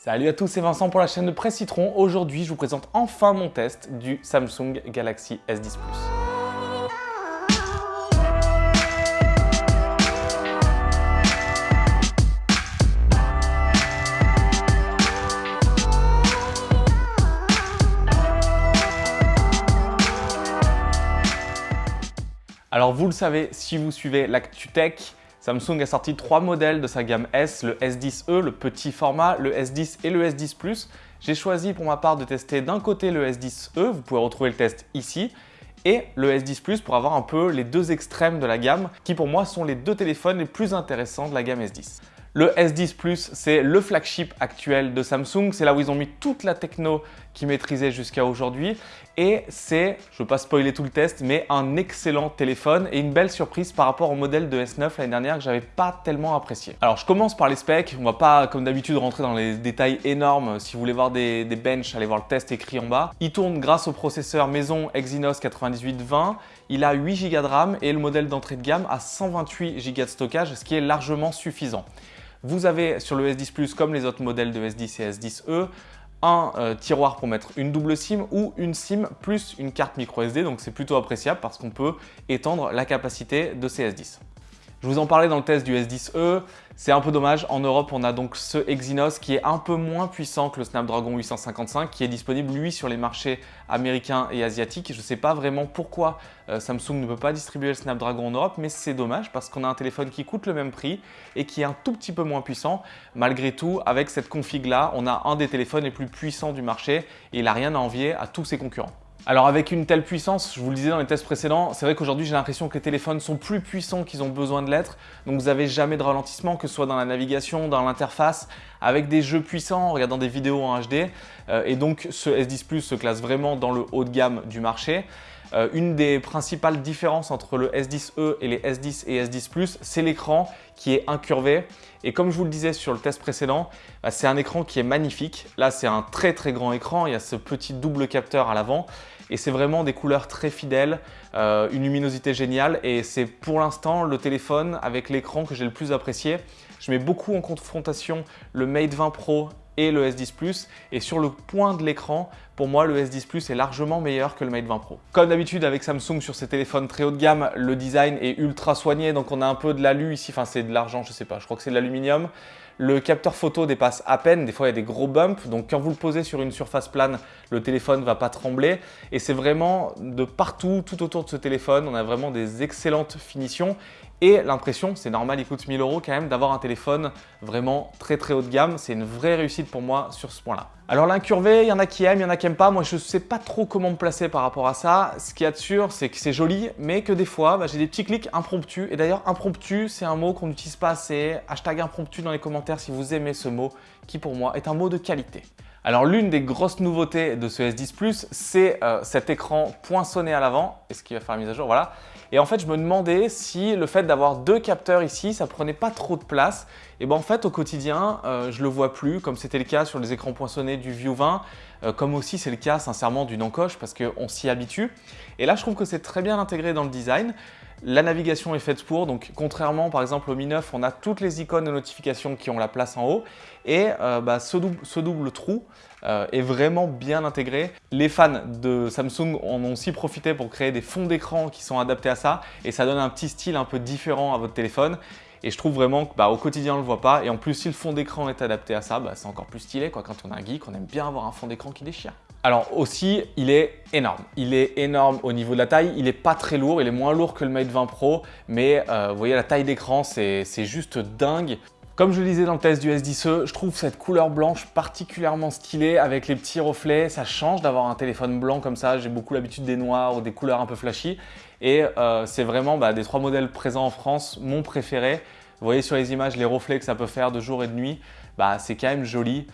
Salut à tous, c'est Vincent pour la chaîne de Presse Citron. Aujourd'hui, je vous présente enfin mon test du Samsung Galaxy S10 Plus. Alors vous le savez, si vous suivez l'ActuTech, Samsung a sorti trois modèles de sa gamme S, le S10e, le petit format, le S10 et le S10 Plus. J'ai choisi pour ma part de tester d'un côté le S10e, vous pouvez retrouver le test ici, et le S10 Plus pour avoir un peu les deux extrêmes de la gamme qui pour moi sont les deux téléphones les plus intéressants de la gamme S10. Le S10 Plus, c'est le flagship actuel de Samsung. C'est là où ils ont mis toute la techno qu'ils maîtrisaient jusqu'à aujourd'hui. Et c'est, je ne veux pas spoiler tout le test, mais un excellent téléphone et une belle surprise par rapport au modèle de S9 l'année dernière que j'avais pas tellement apprécié. Alors je commence par les specs. On va pas, comme d'habitude, rentrer dans les détails énormes. Si vous voulez voir des, des benches, allez voir le test écrit en bas. Il tourne grâce au processeur maison Exynos 9820. Il a 8 Go de RAM et le modèle d'entrée de gamme a 128 Go de stockage, ce qui est largement suffisant. Vous avez sur le S10 Plus, comme les autres modèles de S10 et S10e, un euh, tiroir pour mettre une double SIM ou une SIM plus une carte micro SD. Donc c'est plutôt appréciable parce qu'on peut étendre la capacité de ces S10. Je vous en parlais dans le test du S10e, c'est un peu dommage. En Europe, on a donc ce Exynos qui est un peu moins puissant que le Snapdragon 855 qui est disponible lui sur les marchés américains et asiatiques. Je ne sais pas vraiment pourquoi euh, Samsung ne peut pas distribuer le Snapdragon en Europe, mais c'est dommage parce qu'on a un téléphone qui coûte le même prix et qui est un tout petit peu moins puissant. Malgré tout, avec cette config là, on a un des téléphones les plus puissants du marché et il n'a rien à envier à tous ses concurrents. Alors avec une telle puissance, je vous le disais dans les tests précédents, c'est vrai qu'aujourd'hui j'ai l'impression que les téléphones sont plus puissants qu'ils ont besoin de l'être. Donc vous n'avez jamais de ralentissement, que ce soit dans la navigation, dans l'interface, avec des jeux puissants, en regardant des vidéos en HD. Euh, et donc ce S10 Plus se classe vraiment dans le haut de gamme du marché. Euh, une des principales différences entre le S10e et les S10 et S10 Plus, c'est l'écran qui est incurvé. Et comme je vous le disais sur le test précédent, bah, c'est un écran qui est magnifique. Là, c'est un très très grand écran. Il y a ce petit double capteur à l'avant et c'est vraiment des couleurs très fidèles, euh, une luminosité géniale et c'est pour l'instant le téléphone avec l'écran que j'ai le plus apprécié. Je mets beaucoup en confrontation le Mate 20 Pro et le S10 Plus. Et sur le point de l'écran, pour moi, le S10 Plus est largement meilleur que le Mate 20 Pro. Comme d'habitude avec Samsung sur ces téléphones très haut de gamme, le design est ultra soigné. Donc on a un peu de l'alu ici, enfin c'est de l'argent, je sais pas, je crois que c'est de l'aluminium. Le capteur photo dépasse à peine, des fois il y a des gros bumps, donc quand vous le posez sur une surface plane, le téléphone ne va pas trembler. Et c'est vraiment de partout, tout autour de ce téléphone, on a vraiment des excellentes finitions et l'impression, c'est normal, il coûte 1000 euros quand même, d'avoir un téléphone vraiment très très haut de gamme. C'est une vraie réussite pour moi sur ce point-là. Alors l'incurvé, il y en a qui aiment, il y en a qui n'aiment pas. Moi, je ne sais pas trop comment me placer par rapport à ça. Ce qui est sûr, c'est que c'est joli, mais que des fois, bah, j'ai des petits clics impromptus. Et d'ailleurs, impromptu, c'est un mot qu'on n'utilise pas assez. Hashtag impromptu dans les commentaires si vous aimez ce mot, qui pour moi est un mot de qualité. Alors l'une des grosses nouveautés de ce S10 Plus, c'est euh, cet écran poinçonné à l'avant. Est-ce qu'il va faire la mise à jour? Voilà. Et en fait, je me demandais si le fait d'avoir deux capteurs ici, ça prenait pas trop de place. Et ben en fait, au quotidien, euh, je le vois plus, comme c'était le cas sur les écrans poinçonnés du View 20, euh, comme aussi c'est le cas sincèrement du encoche parce qu'on s'y habitue. Et là, je trouve que c'est très bien intégré dans le design. La navigation est faite pour, donc contrairement par exemple au Mi 9, on a toutes les icônes de notification qui ont la place en haut et euh, bah, ce, double, trou est vraiment bien intégré. Les fans de Samsung en ont aussi profité pour créer des fonds d'écran qui sont adaptés à ça et ça donne un petit style un peu différent à votre téléphone. Et je trouve vraiment qu'au bah, quotidien, on ne le voit pas. Et en plus, si le fond d'écran est adapté à ça, bah, c'est encore plus stylé. Quand on a un geek, on aime bien avoir un fond d'écran qui déchire. Alors aussi, il est énorme. Il est énorme au niveau de la taille. Il n'est pas très lourd. Il est moins lourd que le Mate 20 Pro. Mais euh, vous voyez, la taille d'écran, c'est juste dingue. Comme je le disais dans le test du S10e, je trouve cette couleur blanche particulièrement stylée avec les petits reflets. Ça change d'avoir un téléphone blanc comme ça. J'ai beaucoup l'habitude des noirs ou des couleurs un peu flashy. Et euh, c'est vraiment bah, des trois modèles présents en France, mon préféré. Vous voyez sur les images les reflets que ça peut faire de jour et de nuit. Bah, c'est quand même joli.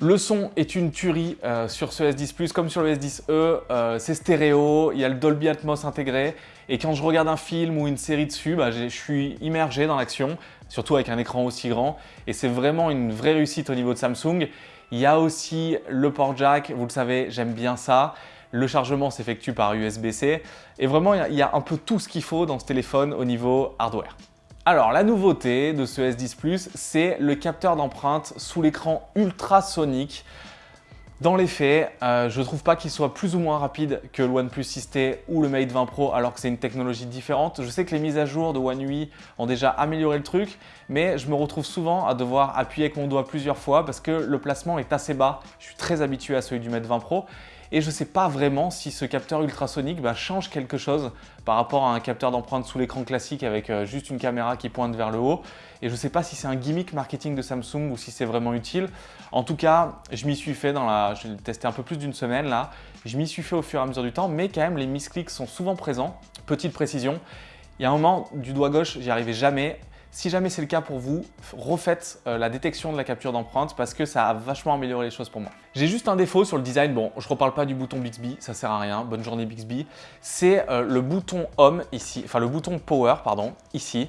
Le son est une tuerie euh, sur ce S10 Plus comme sur le S10e, euh, c'est stéréo, il y a le Dolby Atmos intégré et quand je regarde un film ou une série dessus, bah, je suis immergé dans l'action, surtout avec un écran aussi grand et c'est vraiment une vraie réussite au niveau de Samsung. Il y a aussi le port jack, vous le savez, j'aime bien ça. Le chargement s'effectue par USB-C et vraiment il y a un peu tout ce qu'il faut dans ce téléphone au niveau hardware. Alors la nouveauté de ce S10 Plus, c'est le capteur d'empreinte sous l'écran ultrasonique. Dans les faits, euh, je ne trouve pas qu'il soit plus ou moins rapide que le OnePlus 6T ou le Mate 20 Pro alors que c'est une technologie différente. Je sais que les mises à jour de One UI ont déjà amélioré le truc, mais je me retrouve souvent à devoir appuyer avec mon doigt plusieurs fois parce que le placement est assez bas. Je suis très habitué à celui du Mate 20 Pro et je ne sais pas vraiment si ce capteur ultrasonique bah, change quelque chose par rapport à un capteur d'empreinte sous l'écran classique avec euh, juste une caméra qui pointe vers le haut. Et je ne sais pas si c'est un gimmick marketing de Samsung ou si c'est vraiment utile. En tout cas, je m'y suis fait dans la... Je l'ai testé un peu plus d'une semaine là. Je m'y suis fait au fur et à mesure du temps, mais quand même les misclicks sont souvent présents. Petite précision, il y a un moment du doigt gauche, j'y arrivais jamais. Si jamais c'est le cas pour vous, refaites euh, la détection de la capture d'empreinte parce que ça a vachement amélioré les choses pour moi. J'ai juste un défaut sur le design. Bon, je reparle pas du bouton Bixby, ça sert à rien. Bonne journée Bixby. C'est euh, le bouton Home ici, enfin le bouton Power, pardon, ici.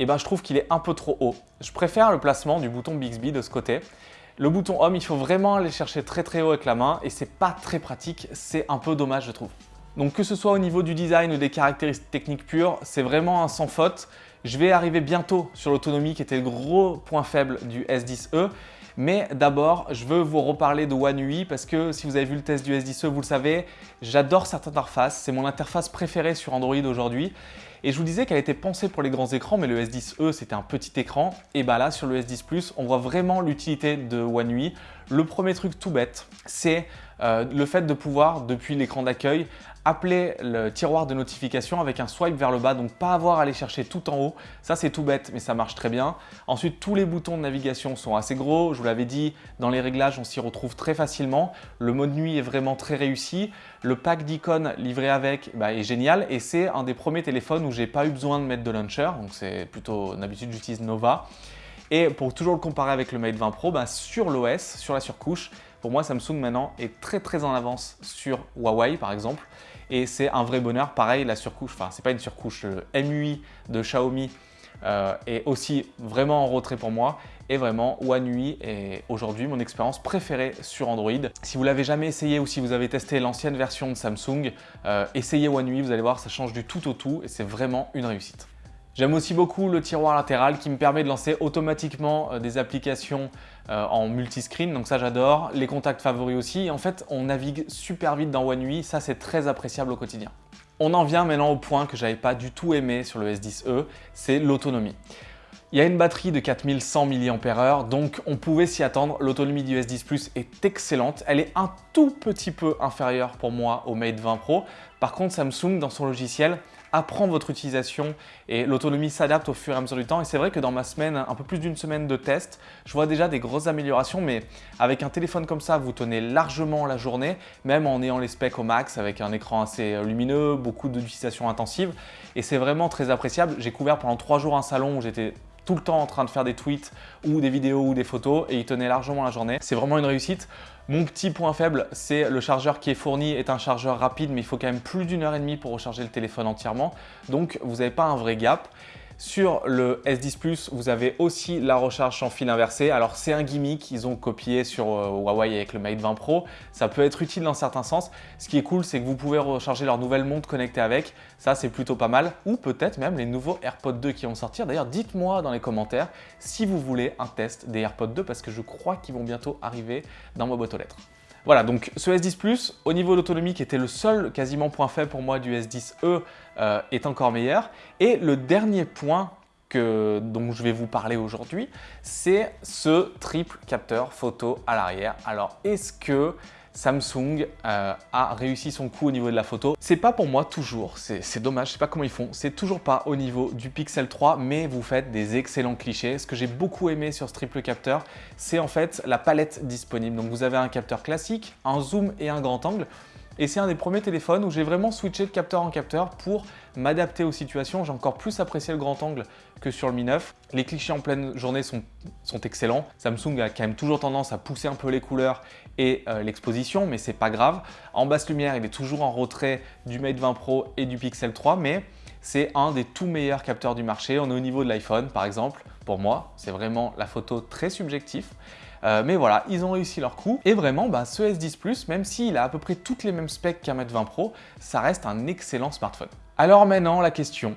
Et eh ben, je trouve qu'il est un peu trop haut. Je préfère le placement du bouton Bixby de ce côté. Le bouton Home, il faut vraiment aller chercher très très haut avec la main et c'est pas très pratique. C'est un peu dommage, je trouve. Donc que ce soit au niveau du design ou des caractéristiques techniques pures, c'est vraiment un sans faute. Je vais arriver bientôt sur l'autonomie qui était le gros point faible du S10e. Mais d'abord, je veux vous reparler de One UI parce que si vous avez vu le test du S10e, vous le savez, j'adore cette interface. C'est mon interface préférée sur Android aujourd'hui. Et je vous disais qu'elle était pensée pour les grands écrans, mais le S10e, c'était un petit écran. Et bah là, sur le S10 Plus, on voit vraiment l'utilité de One UI. Le premier truc tout bête, c'est euh, le fait de pouvoir, depuis l'écran d'accueil, appeler le tiroir de notification avec un swipe vers le bas, donc pas avoir à aller chercher tout en haut. Ça, c'est tout bête, mais ça marche très bien. Ensuite, tous les boutons de navigation sont assez gros. Je vous l'avais dit, dans les réglages, on s'y retrouve très facilement. Le mode nuit est vraiment très réussi. Le pack d'icônes livré avec bah, est génial et c'est un des premiers téléphones où j'ai pas eu besoin de mettre de launcher. Donc, c'est plutôt, d'habitude, j'utilise Nova. Et pour toujours le comparer avec le Mate 20 Pro, bah, sur l'OS, sur la surcouche, pour moi, Samsung maintenant est très très en avance sur Huawei par exemple et c'est un vrai bonheur. Pareil, la surcouche, enfin c'est pas une surcouche, le MUI de Xiaomi euh, est aussi vraiment en retrait pour moi et vraiment One UI est aujourd'hui mon expérience préférée sur Android. Si vous l'avez jamais essayé ou si vous avez testé l'ancienne version de Samsung, euh, essayez One UI, vous allez voir, ça change du tout au tout et c'est vraiment une réussite. J'aime aussi beaucoup le tiroir latéral qui me permet de lancer automatiquement euh, des applications euh, en multiscreen, donc ça j'adore. Les contacts favoris aussi. en fait, on navigue super vite dans One UI, ça c'est très appréciable au quotidien. On en vient maintenant au point que j'avais pas du tout aimé sur le S10e, c'est l'autonomie. Il y a une batterie de 4100 mAh, donc on pouvait s'y attendre. L'autonomie du S10 Plus est excellente. Elle est un tout petit peu inférieure pour moi au Mate 20 Pro. Par contre, Samsung, dans son logiciel, apprend votre utilisation et l'autonomie s'adapte au fur et à mesure du temps. Et c'est vrai que dans ma semaine, un peu plus d'une semaine de test, je vois déjà des grosses améliorations, mais avec un téléphone comme ça, vous tenez largement la journée, même en ayant les specs au max, avec un écran assez euh, lumineux, beaucoup d'utilisation intensive. Et c'est vraiment très appréciable. J'ai couvert pendant trois jours un salon où j'étais tout le temps en train de faire des tweets ou des vidéos ou des photos et il tenait largement la journée. C'est vraiment une réussite. Mon petit point faible, c'est le chargeur qui est fourni est un chargeur rapide, mais il faut quand même plus d'une heure et demie pour recharger le téléphone entièrement. Donc, vous n'avez pas un vrai gap. Sur le S10 Plus, vous avez aussi la recharge sans fil inversé. Alors c'est un gimmick qu'ils ont copié sur euh, Huawei avec le Mate 20 Pro. Ça peut être utile dans certains sens. Ce qui est cool, c'est que vous pouvez recharger leur nouvelle montre connectée avec. Ça, c'est plutôt pas mal. Ou peut-être même les nouveaux AirPods 2 qui vont sortir. D'ailleurs, dites-moi dans les commentaires si vous voulez un test des AirPods 2 parce que je crois qu'ils vont bientôt arriver dans ma boîte aux lettres. Voilà, donc ce S10 Plus, au niveau d'autonomie qui était le seul quasiment point faible pour moi du S10e, euh, est encore meilleur. Et le dernier point dont je vais vous parler aujourd'hui, c'est ce triple capteur photo à l'arrière. Alors, est-ce que Samsung euh, a réussi son coup au niveau de la photo. C'est pas pour moi toujours, c'est dommage, je sais pas comment ils font, c'est toujours pas au niveau du Pixel 3, mais vous faites des excellents clichés. Ce que j'ai beaucoup aimé sur ce triple capteur, c'est en fait la palette disponible. Donc vous avez un capteur classique, un zoom et un grand angle. Et c'est un des premiers téléphones où j'ai vraiment switché de capteur en capteur pour m'adapter aux situations. J'ai encore plus apprécié le grand angle que sur le Mi 9. Les clichés en pleine journée sont, excellents. Samsung a quand même toujours tendance à pousser un peu les couleurs et euh, l'exposition, mais c'est pas grave. En basse lumière, il est toujours en retrait du Mate 20 Pro et du Pixel 3, mais c'est un des tout meilleurs capteurs du marché. On est au niveau de l'iPhone, par exemple. Pour moi, c'est vraiment la photo très subjectif. Euh, mais voilà, ils ont réussi leur coup. Et vraiment, bah, ce S10 Plus, même s'il a à peu près toutes les mêmes specs qu'un Mate 20 Pro, ça reste un excellent smartphone. Alors maintenant, la question,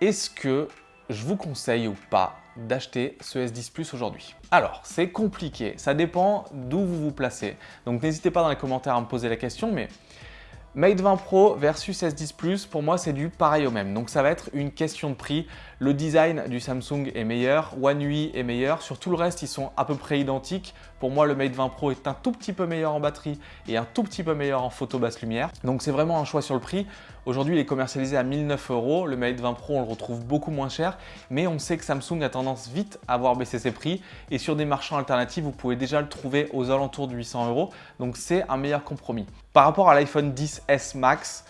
est-ce que je vous conseille ou pas d'acheter ce S10 Plus aujourd'hui? Alors, c'est compliqué, ça dépend d'où vous vous placez. Donc n'hésitez pas dans les commentaires à me poser la question, mais Mate 20 Pro versus S10 Plus, pour moi, c'est du pareil au même. Donc, ça va être une question de prix. Le design du Samsung est meilleur, One UI est meilleur. Sur tout le reste, ils sont à peu près identiques. Pour moi, le Mate 20 Pro est un tout petit peu meilleur en batterie et un tout petit peu meilleur en photo basse lumière. Donc, c'est vraiment un choix sur le prix. Aujourd'hui, il est commercialisé à 1009 euros. Le Mate 20 Pro, on le retrouve beaucoup moins cher. Mais on sait que Samsung a tendance vite à voir baisser ses prix. Et sur des marchands alternatifs, vous pouvez déjà le trouver aux alentours de 800 euros. Donc, c'est un meilleur compromis. Par rapport à l'iPhone 10S Max,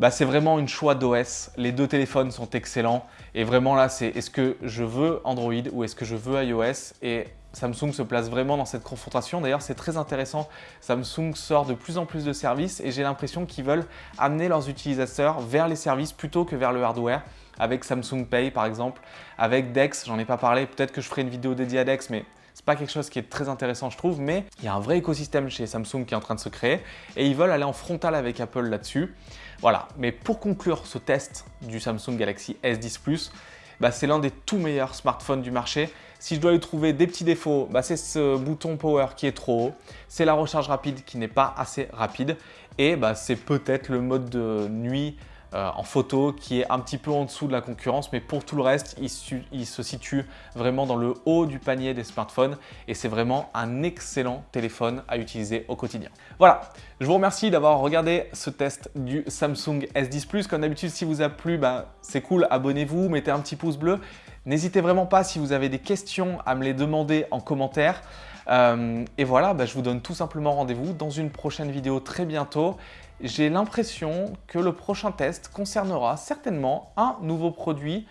bah, c'est vraiment une choix d'OS. Les deux téléphones sont excellents. Et vraiment là, c'est est-ce que je veux Android ou est-ce que je veux iOS? Et Samsung se place vraiment dans cette confrontation. D'ailleurs, c'est très intéressant. Samsung sort de plus en plus de services et j'ai l'impression qu'ils veulent amener leurs utilisateurs vers les services plutôt que vers le hardware avec Samsung Pay par exemple, avec Dex, j'en ai pas parlé, peut-être que je ferai une vidéo dédiée à Dex, mais c'est pas quelque chose qui est très intéressant, je trouve, mais il y a un vrai écosystème chez Samsung qui est en train de se créer et ils veulent aller en frontal avec Apple là-dessus. Voilà, mais pour conclure ce test du Samsung Galaxy S10 Plus, bah, c'est l'un des tout meilleurs smartphones du marché. Si je dois lui trouver des petits défauts, bah, c'est ce bouton power qui est trop haut, c'est la recharge rapide qui n'est pas assez rapide et bah, c'est peut-être le mode de nuit euh, en photo qui est un petit peu en dessous de la concurrence, mais pour tout le reste, il, se situe vraiment dans le haut du panier des smartphones et c'est vraiment un excellent téléphone à utiliser au quotidien. Voilà, je vous remercie d'avoir regardé ce test du Samsung S10 Plus. Comme d'habitude, si vous a plu, bah, c'est cool, abonnez-vous, mettez un petit pouce bleu. N'hésitez vraiment pas si vous avez des questions à me les demander en commentaire. Euh, et voilà, bah, je vous donne tout simplement rendez-vous dans une prochaine vidéo très bientôt j'ai l'impression que le prochain test concernera certainement un nouveau produit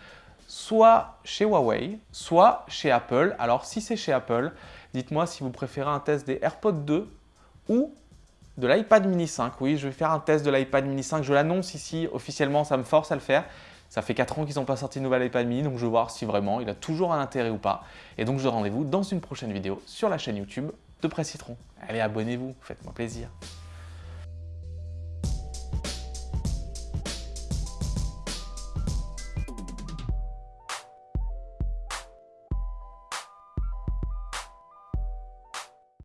soit chez Huawei, soit chez Apple. Alors si c'est chez Apple, dites-moi si vous préférez un test des AirPods 2 ou de l'iPad mini 5. Oui, je vais faire un test de l'iPad mini 5. Je l'annonce ici officiellement, ça me force à le faire. Ça fait 4 ans qu'ils n'ont pas sorti de nouvel iPad mini, donc je vais voir si vraiment il a toujours un intérêt ou pas. Et donc je donne rendez-vous dans une prochaine vidéo sur la chaîne YouTube de Presse Citron. Allez, abonnez-vous, faites-moi plaisir.